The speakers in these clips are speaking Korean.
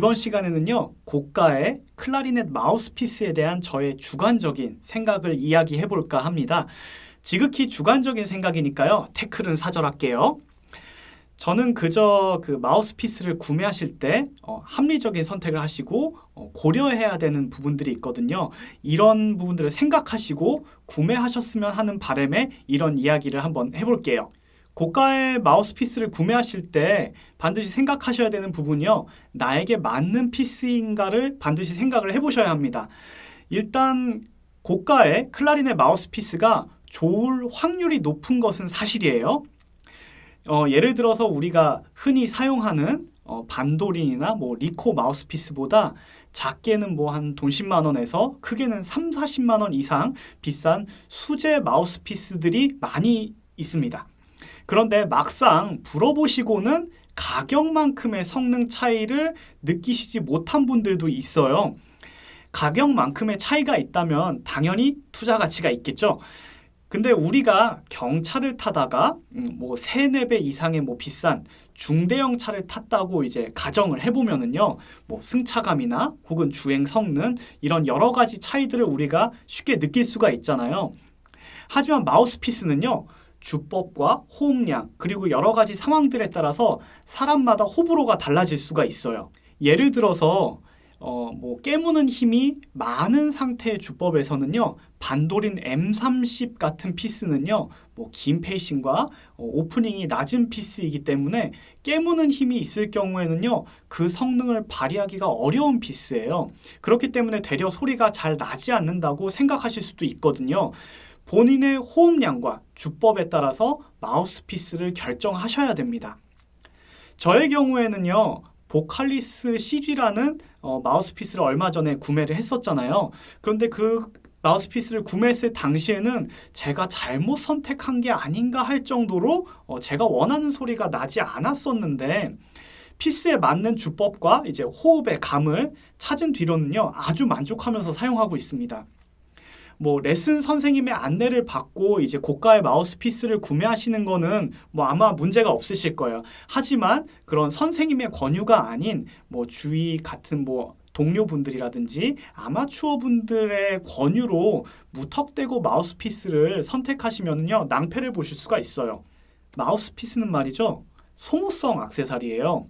이번 시간에는요 고가의 클라리넷 마우스피스에 대한 저의 주관적인 생각을 이야기해 볼까 합니다. 지극히 주관적인 생각이니까요 태클은 사절할게요. 저는 그저 그 마우스피스를 구매하실 때 어, 합리적인 선택을 하시고 어, 고려해야 되는 부분들이 있거든요. 이런 부분들을 생각하시고 구매하셨으면 하는 바람에 이런 이야기를 한번 해볼게요. 고가의 마우스피스를 구매하실 때 반드시 생각하셔야 되는 부분이요. 나에게 맞는 피스인가를 반드시 생각을 해보셔야 합니다. 일단 고가의 클라리넷 마우스피스가 좋을 확률이 높은 것은 사실이에요. 어, 예를 들어서 우리가 흔히 사용하는 어, 반도렌이나 뭐 리코 마우스피스보다 작게는 뭐 한 돈 10만 원에서 크게는 3, 40만 원 이상 비싼 수제 마우스피스들이 많이 있습니다. 그런데 막상 불어보시고는 가격만큼의 성능 차이를 느끼시지 못한 분들도 있어요. 가격만큼의 차이가 있다면 당연히 투자 가치가 있겠죠. 근데 우리가 경차를 타다가 음, 뭐 3, 4배 이상의 뭐 비싼 중대형 차를 탔다고 이제 가정을 해보면은요, 뭐 승차감이나 혹은 주행 성능 이런 여러 가지 차이들을 우리가 쉽게 느낄 수가 있잖아요. 하지만 마우스피스는요, 주법과 호흡량 그리고 여러 가지 상황들에 따라서 사람마다 호불호가 달라질 수가 있어요. 예를 들어서 어, 뭐 깨무는 힘이 많은 상태의 주법에서는요 반도린 M30 같은 피스는요 뭐 긴 페이싱과 어, 오프닝이 낮은 피스이기 때문에 깨무는 힘이 있을 경우에는요 그 성능을 발휘하기가 어려운 피스예요 그렇기 때문에 되려 소리가 잘 나지 않는다고 생각하실 수도 있거든요 본인의 호흡량과 주법에 따라서 마우스피스를 결정하셔야 됩니다 저의 경우에는요 보칼리스 CG라는 어, 마우스피스를 얼마 전에 구매를 했었잖아요. 그런데 그 마우스피스를 구매했을 당시에는 제가 잘못 선택한 게 아닌가 할 정도로 어, 제가 원하는 소리가 나지 않았었는데 피스에 맞는 주법과 이제 호흡의 감을 찾은 뒤로는요 아주 만족하면서 사용하고 있습니다. 뭐 레슨 선생님의 안내를 받고 이제 고가의 마우스피스를 구매하시는 거는 뭐 아마 문제가 없으실 거예요. 하지만 그런 선생님의 권유가 아닌 뭐 주위 같은 뭐 동료분들이라든지 아마추어 분들의 권유로 무턱대고 마우스피스를 선택하시면요 낭패를 보실 수가 있어요. 마우스피스는 말이죠 소모성 악세사리예요.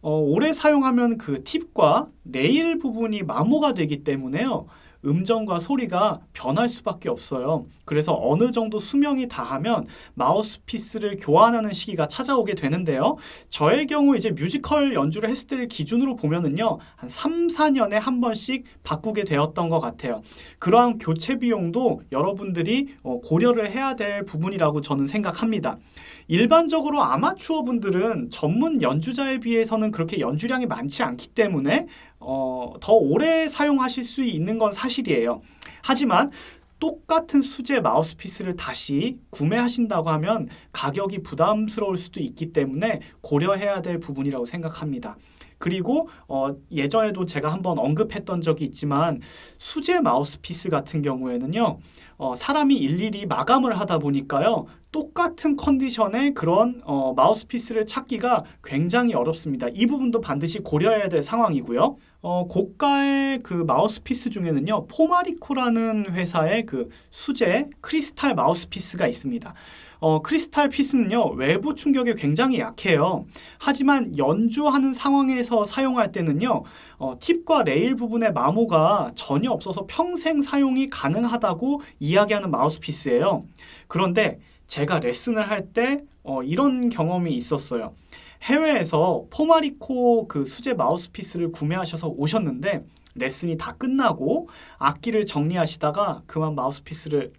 어, 오래 사용하면 그 팁과 레일 부분이 마모가 되기 때문에요. 음정과 소리가 변할 수밖에 없어요. 그래서 어느 정도 수명이 다하면 마우스피스를 교환하는 시기가 찾아오게 되는데요. 저의 경우 이제 뮤지컬 연주를 했을 때를 기준으로 보면은요. 한 3, 4년에 한 번씩 바꾸게 되었던 것 같아요. 그러한 교체 비용도 여러분들이 어, 고려를 해야 될 부분이라고 저는 생각합니다. 일반적으로 아마추어 분들은 전문 연주자에 비해서는 그렇게 연주량이 많지 않기 때문에 어, 더 오래 사용하실 수 있는 건 사실이에요. 하지만 똑같은 수제 마우스피스를 다시 구매하신다고 하면 가격이 부담스러울 수도 있기 때문에 고려해야 될 부분이라고 생각합니다. 그리고 어, 예전에도 제가 한번 언급했던 적이 있지만 수제 마우스피스 같은 경우에는요 어, 사람이 일일이 마감을 하다 보니까요 똑같은 컨디션의 그런 어, 마우스피스를 찾기가 굉장히 어렵습니다. 이 부분도 반드시 고려해야 될 상황이고요. 어, 고가의 그 마우스피스 중에는요 Pomarico라는 회사의 그 수제 크리스탈 마우스피스가 있습니다. 어, 크리스탈 피스는요 외부 충격에 굉장히 약해요 하지만 연주하는 상황에서 사용할 때는요 어, 팁과 레일 부분의 마모가 전혀 없어서 평생 사용이 가능하다고 이야기하는 마우스피스예요 그런데 제가 레슨을 할 때 어, 이런 경험이 있었어요 해외에서 Pomarico 그 수제 마우스피스를 구매하셔서 오셨는데 레슨이 다 끝나고 악기를 정리하시다가 그만 마우스피스를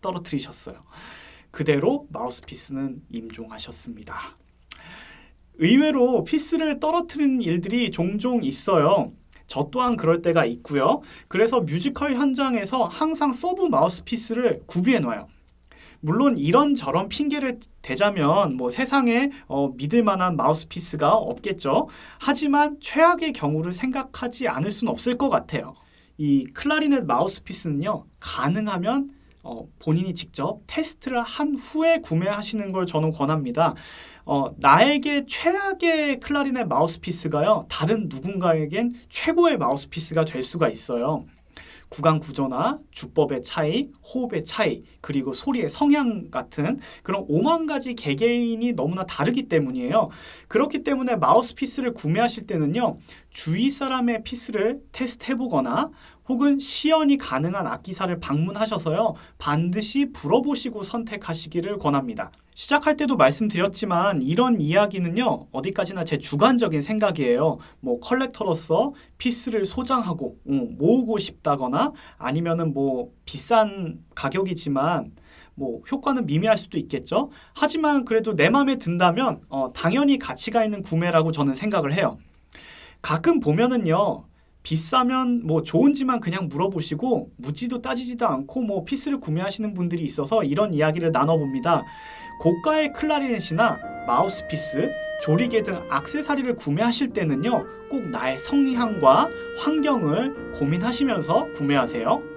떨어뜨리셨어요. 그대로 마우스피스는 임종하셨습니다. 의외로 피스를 떨어뜨리는 일들이 종종 있어요. 저 또한 그럴 때가 있고요. 그래서 뮤지컬 현장에서 항상 서브 마우스피스를 구비해 놔요. 물론 이런저런 핑계를 대자면 뭐 세상에 어, 믿을 만한 마우스피스가 없겠죠. 하지만 최악의 경우를 생각하지 않을 수는 없을 것 같아요. 이 클라리넷 마우스피스는요. 가능하면 어, 본인이 직접 테스트를 한 후에 구매하시는 걸 저는 권합니다. 어, 나에게 최악의 클라리넷 마우스피스가요. 다른 누군가에겐 최고의 마우스피스가 될 수가 있어요. 구강 구조나 주법의 차이, 호흡의 차이, 그리고 소리의 성향 같은 그런 오만 가지 개개인이 너무나 다르기 때문이에요. 그렇기 때문에 마우스 피스를 구매하실 때는요. 주위 사람의 피스를 테스트해 보거나 혹은 시연이 가능한 악기사를 방문하셔서요. 반드시 불어보시고 선택하시기를 권합니다. 시작할 때도 말씀드렸지만 이런 이야기는요. 어디까지나 제 주관적인 생각이에요. 뭐 컬렉터로서 피스를 소장하고 음, 모으고 싶다거나 아니면은 뭐 비싼 가격이지만 뭐 효과는 미미할 수도 있겠죠. 하지만 그래도 내 마음에 든다면 어, 당연히 가치가 있는 구매라고 저는 생각을 해요. 가끔 보면은요. 비싸면 뭐 좋은지만 그냥 물어보시고 묻지도 따지지도 않고 뭐 피스를 구매하시는 분들이 있어서 이런 이야기를 나눠봅니다. 고가의 클라리넷이나 마우스피스, 조리개 등 악세사리를 구매하실 때는요. 꼭 나의 성향과 환경을 고민하시면서 구매하세요.